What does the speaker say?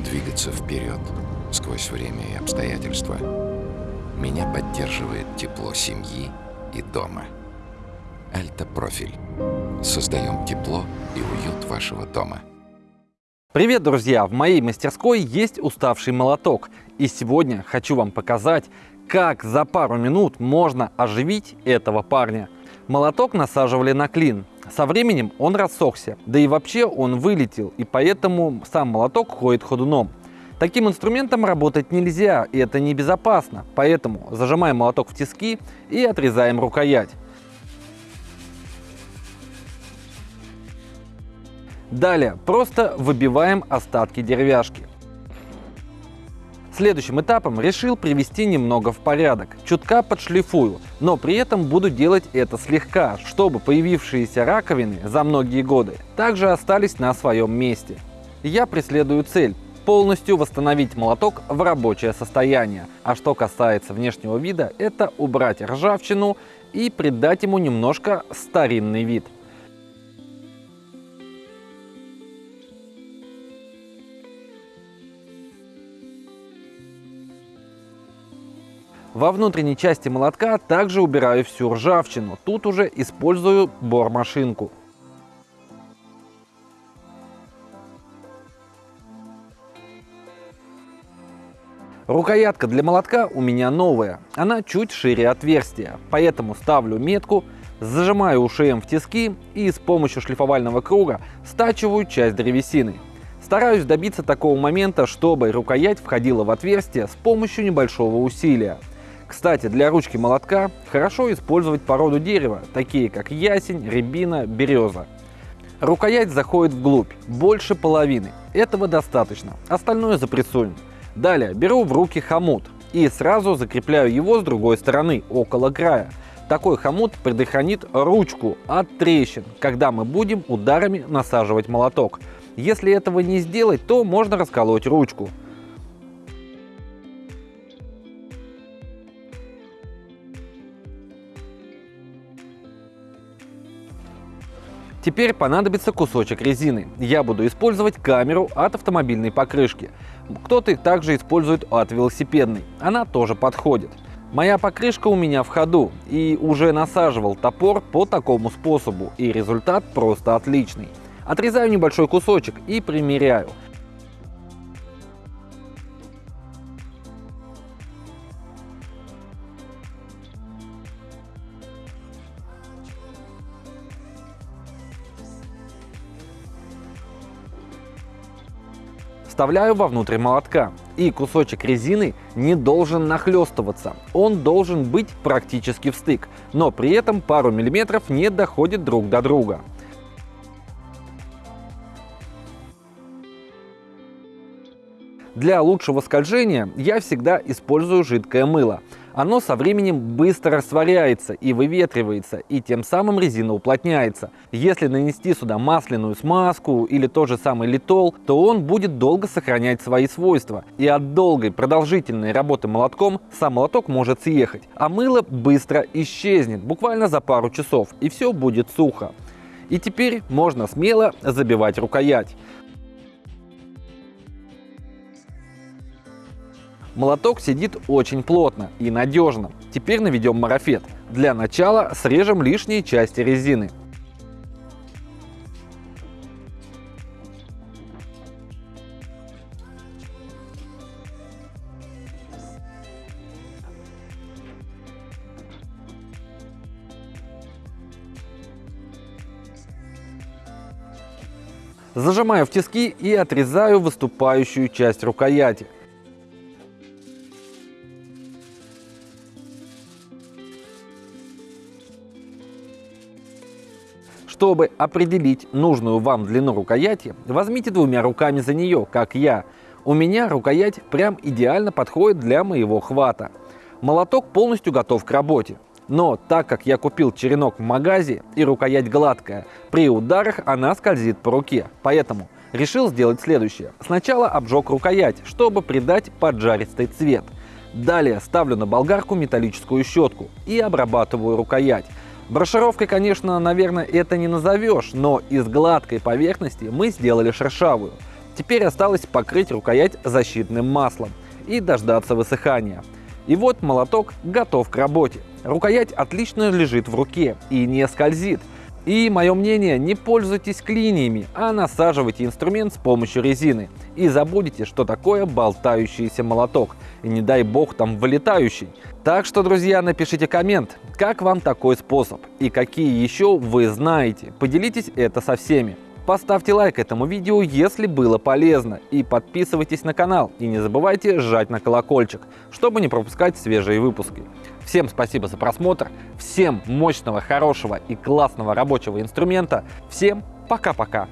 двигаться вперед сквозь время и обстоятельства. Меня поддерживает тепло семьи и дома. Альта-профиль. Создаем тепло и уют вашего дома. Привет, друзья! В моей мастерской есть уставший молоток. И сегодня хочу вам показать, как за пару минут можно оживить этого парня. Молоток насаживали на клин. Со временем он рассохся, да и вообще он вылетел, и поэтому сам молоток ходит ходуном. Таким инструментом работать нельзя, и это небезопасно, поэтому зажимаем молоток в тиски и отрезаем рукоять. Далее просто выбиваем остатки деревяшки. Следующим этапом решил привести немного в порядок. Чутка подшлифую, но при этом буду делать это слегка, чтобы появившиеся раковины за многие годы также остались на своем месте. Я преследую цель полностью восстановить молоток в рабочее состояние. А что касается внешнего вида, это убрать ржавчину и придать ему немножко старинный вид. Во внутренней части молотка также убираю всю ржавчину. Тут уже использую бормашинку. Рукоятка для молотка у меня новая. Она чуть шире отверстия. Поэтому ставлю метку, зажимаю УШМ в тиски и с помощью шлифовального круга стачиваю часть древесины. Стараюсь добиться такого момента, чтобы рукоять входила в отверстие с помощью небольшого усилия. Кстати, для ручки молотка хорошо использовать породу дерева, такие как ясень, рябина, береза. Рукоять заходит вглубь, больше половины. Этого достаточно, остальное запрессуем. Далее беру в руки хомут и сразу закрепляю его с другой стороны, около края. Такой хомут предохранит ручку от трещин, когда мы будем ударами насаживать молоток. Если этого не сделать, то можно расколоть ручку. Теперь понадобится кусочек резины. Я буду использовать камеру от автомобильной покрышки. Кто-то также использует от велосипедной. Она тоже подходит. Моя покрышка у меня в ходу и уже насаживал топор по такому способу и результат просто отличный. Отрезаю небольшой кусочек и примеряю. Вставляю вовнутрь молотка. И кусочек резины не должен нахлестываться, он должен быть практически в стык, но при этом пару миллиметров не доходит друг до друга. Для лучшего скольжения я всегда использую жидкое мыло оно со временем быстро растворяется и выветривается, и тем самым резина уплотняется. Если нанести сюда масляную смазку или тот же самый литол, то он будет долго сохранять свои свойства. И от долгой продолжительной работы молотком сам молоток может съехать, а мыло быстро исчезнет, буквально за пару часов, и все будет сухо. И теперь можно смело забивать рукоять. Молоток сидит очень плотно и надежно. Теперь наведем марафет. Для начала срежем лишние части резины. Зажимаю в тиски и отрезаю выступающую часть рукояти. Чтобы определить нужную вам длину рукояти, возьмите двумя руками за нее, как я. У меня рукоять прям идеально подходит для моего хвата. Молоток полностью готов к работе. Но так как я купил черенок в магазе и рукоять гладкая, при ударах она скользит по руке. Поэтому решил сделать следующее. Сначала обжег рукоять, чтобы придать поджаристый цвет. Далее ставлю на болгарку металлическую щетку и обрабатываю рукоять. Брошировкой, конечно, наверное, это не назовешь, но из гладкой поверхности мы сделали шершавую. Теперь осталось покрыть рукоять защитным маслом и дождаться высыхания. И вот молоток готов к работе. Рукоять отлично лежит в руке и не скользит. И мое мнение, не пользуйтесь клиниями, а насаживайте инструмент с помощью резины. И забудете, что такое болтающийся молоток. И не дай бог там вылетающий. Так что, друзья, напишите коммент, как вам такой способ и какие еще вы знаете. Поделитесь это со всеми. Поставьте лайк этому видео, если было полезно, и подписывайтесь на канал, и не забывайте жать на колокольчик, чтобы не пропускать свежие выпуски. Всем спасибо за просмотр, всем мощного, хорошего и классного рабочего инструмента, всем пока-пока!